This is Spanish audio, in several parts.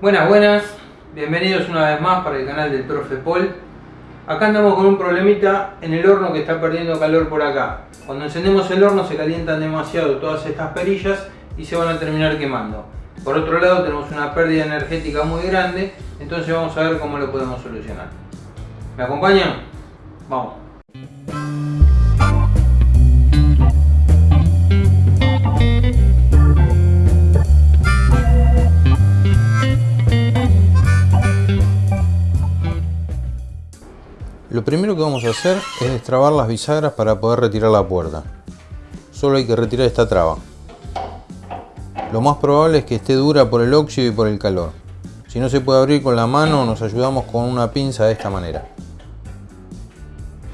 Buenas, buenas, bienvenidos una vez más para el canal del Profe Paul. Acá andamos con un problemita en el horno que está perdiendo calor por acá. Cuando encendemos el horno se calientan demasiado todas estas perillas y se van a terminar quemando. Por otro lado tenemos una pérdida energética muy grande, entonces vamos a ver cómo lo podemos solucionar. ¿Me acompañan? Vamos. Lo primero que vamos a hacer es destrabar las bisagras para poder retirar la puerta. Solo hay que retirar esta traba. Lo más probable es que esté dura por el óxido y por el calor. Si no se puede abrir con la mano, nos ayudamos con una pinza de esta manera.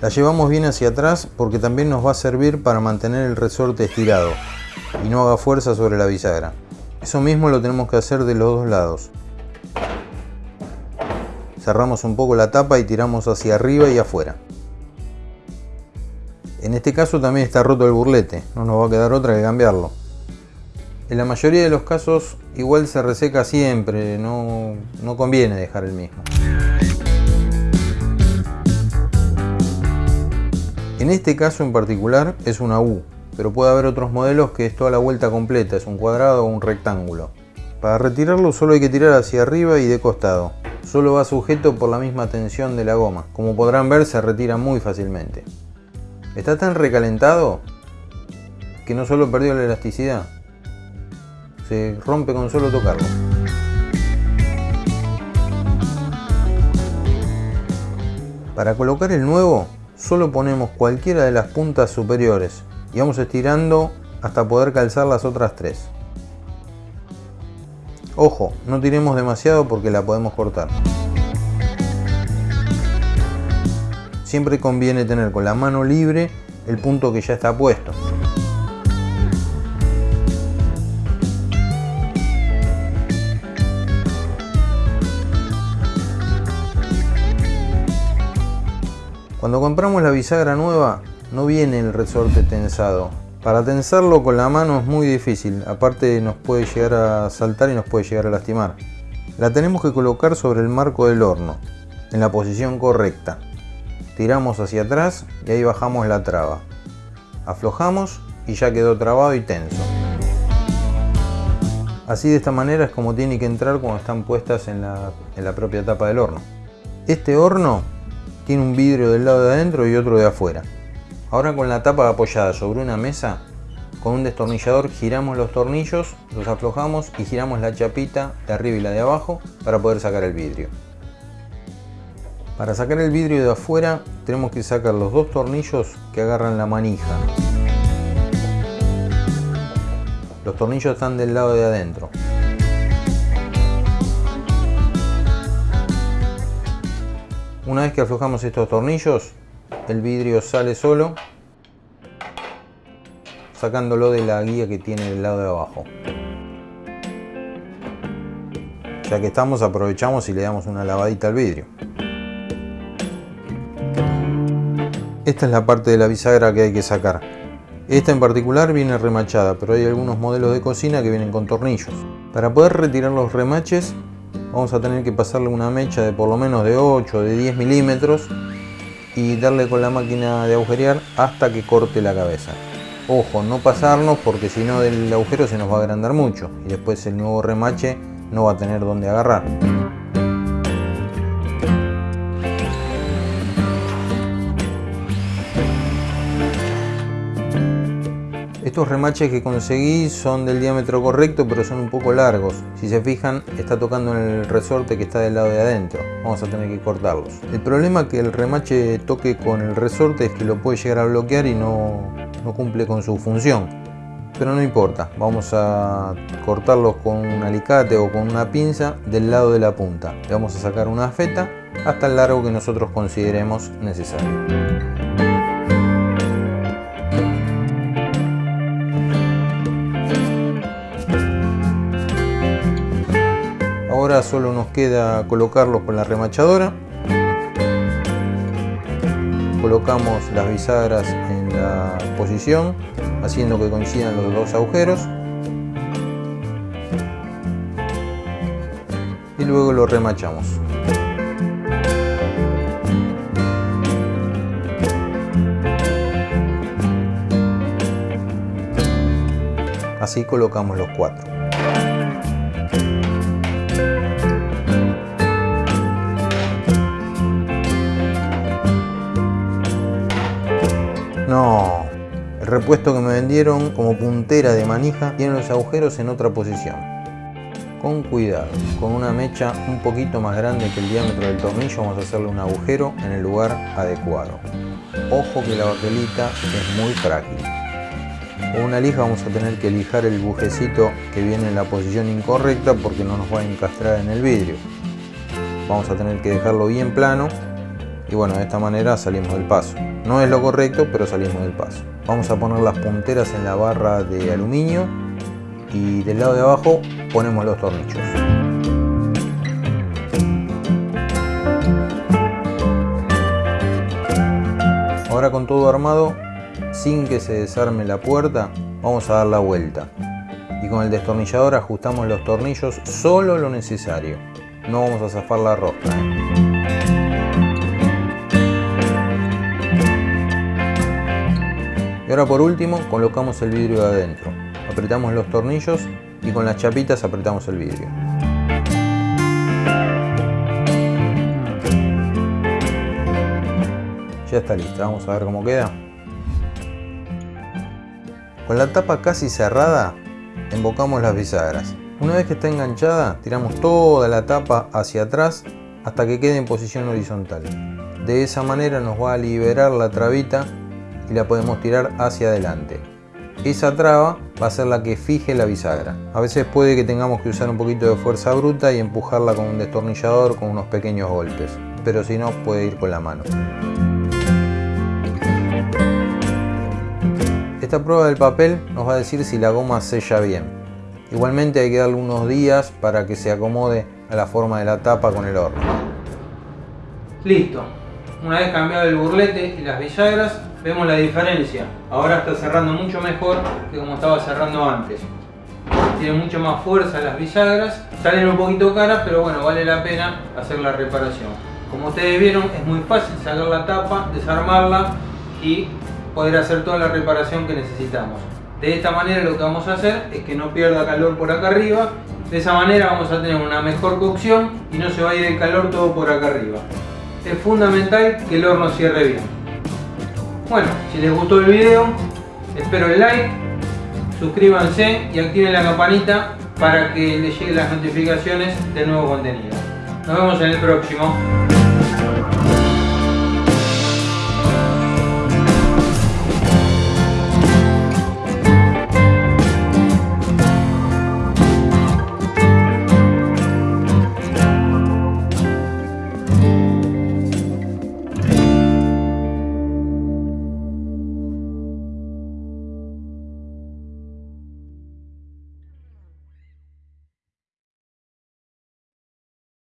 La llevamos bien hacia atrás porque también nos va a servir para mantener el resorte estirado y no haga fuerza sobre la bisagra. Eso mismo lo tenemos que hacer de los dos lados. Cerramos un poco la tapa y tiramos hacia arriba y afuera. En este caso también está roto el burlete, no nos va a quedar otra que cambiarlo. En la mayoría de los casos igual se reseca siempre, no, no conviene dejar el mismo. En este caso en particular es una U, pero puede haber otros modelos que es toda la vuelta completa, es un cuadrado o un rectángulo. Para retirarlo solo hay que tirar hacia arriba y de costado. Solo va sujeto por la misma tensión de la goma. Como podrán ver se retira muy fácilmente. Está tan recalentado que no solo perdió la elasticidad, se rompe con solo tocarlo. Para colocar el nuevo, solo ponemos cualquiera de las puntas superiores y vamos estirando hasta poder calzar las otras tres. Ojo, no tiremos demasiado porque la podemos cortar. Siempre conviene tener con la mano libre el punto que ya está puesto. Cuando compramos la bisagra nueva no viene el resorte tensado. Para tensarlo con la mano es muy difícil, aparte nos puede llegar a saltar y nos puede llegar a lastimar. La tenemos que colocar sobre el marco del horno, en la posición correcta. Tiramos hacia atrás y ahí bajamos la traba. Aflojamos y ya quedó trabado y tenso. Así de esta manera es como tiene que entrar cuando están puestas en la, propia tapa del horno. Este horno tiene un vidrio del lado de adentro y otro de afuera. Ahora con la tapa apoyada sobre una mesa, con un destornillador giramos los tornillos, los aflojamos y giramos la chapita de arriba y la de abajo para poder sacar el vidrio. Para sacar el vidrio de afuera tenemos que sacar los dos tornillos que agarran la manija. Los tornillos están del lado de adentro. Una vez que aflojamos estos tornillos, el vidrio sale solo, sacándolo de la guía que tiene del lado de abajo. Ya que estamos, aprovechamos y le damos una lavadita al vidrio. Esta es la parte de la bisagra que hay que sacar. Esta en particular viene remachada, pero hay algunos modelos de cocina que vienen con tornillos. Para poder retirar los remaches vamos a tener que pasarle una mecha de por lo menos de 8 o de 10 milímetros y darle con la máquina de agujerear hasta que corte la cabeza. Ojo, no pasarnos porque si no del agujero se nos va a agrandar mucho y después el nuevo remache no va a tener donde agarrar. Estos remaches que conseguí son del diámetro correcto pero son un poco largos. Si se fijan está tocando en el resorte que está del lado de adentro. Vamos a tener que cortarlos. El problema que el remache toque con el resorte es que lo puede llegar a bloquear y no, no cumple con su función. Pero no importa, vamos a cortarlos con un alicate o con una pinza del lado de la punta. Le vamos a sacar una feta hasta el largo que nosotros consideremos necesario. Solo nos queda colocarlos con la remachadora. Colocamos las bisagras en la posición, haciendo que coincidan los dos agujeros. y luego lo remachamos. Así colocamos los cuatro. No, el repuesto que me vendieron como puntera de manija tiene los agujeros en otra posición. Con cuidado, con una mecha un poquito más grande que el diámetro del tornillo vamos a hacerle un agujero en el lugar adecuado. Ojo que la baquelita es muy frágil. Con una lija vamos a tener que lijar el bujecito que viene en la posición incorrecta porque no nos va a encastrar en el vidrio. Vamos a tener que dejarlo bien plano y bueno, de esta manera salimos del paso. No es lo correcto, pero salimos del paso. Vamos a poner las punteras en la barra de aluminio y del lado de abajo ponemos los tornillos. Ahora con todo armado, sin que se desarme la puerta, vamos a dar la vuelta. Y con el destornillador ajustamos los tornillos solo lo necesario. No vamos a zafar la rosca. Ahora por último colocamos el vidrio de adentro. Apretamos los tornillos y con las chapitas apretamos el vidrio. Ya está lista, vamos a ver cómo queda. Con la tapa casi cerrada, embocamos las bisagras. Una vez que está enganchada, tiramos toda la tapa hacia atrás hasta que quede en posición horizontal. De esa manera nos va a liberar la trabita y la podemos tirar hacia adelante. Esa traba va a ser la que fije la bisagra. A veces puede que tengamos que usar un poquito de fuerza bruta y empujarla con un destornillador con unos pequeños golpes, pero si no puede ir con la mano. Esta prueba del papel nos va a decir si la goma sella bien. Igualmente hay que darle unos días para que se acomode a la forma de la tapa con el horno. Listo. Una vez cambiado el burlete y las bisagras, vemos la diferencia. Ahora está cerrando mucho mejor que como estaba cerrando antes. Tiene mucho más fuerza las bisagras. Salen un poquito caras, pero bueno, vale la pena hacer la reparación. Como ustedes vieron, es muy fácil sacar la tapa, desarmarla y poder hacer toda la reparación que necesitamos. De esta manera lo que vamos a hacer es que no pierda calor por acá arriba. De esa manera vamos a tener una mejor cocción y no se va a ir el calor todo por acá arriba. Es fundamental que el horno cierre bien. Bueno, si les gustó el video, espero el like, suscríbanse y activen la campanita para que les lleguen las notificaciones de nuevo contenido. Nos vemos en el próximo.